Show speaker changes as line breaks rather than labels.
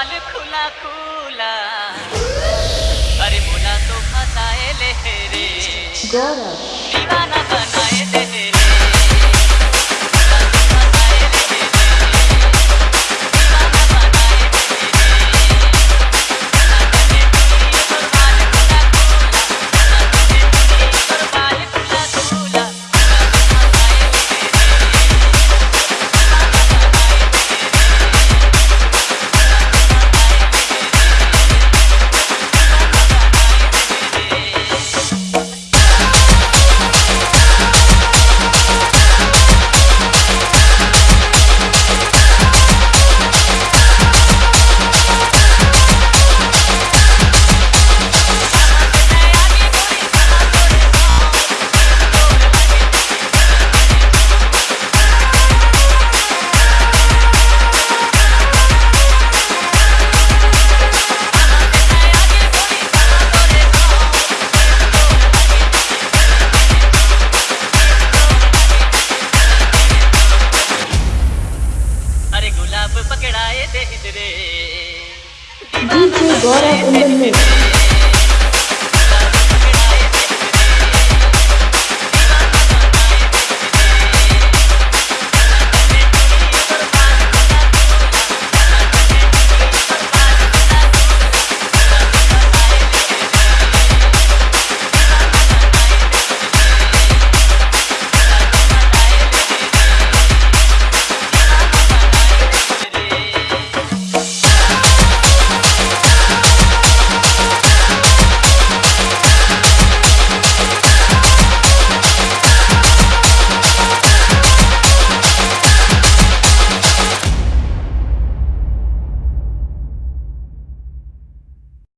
बाल खुला खुला। अरे मोला तो फसाए ले रे दीवाना गुलाब पकड़ाए दे रे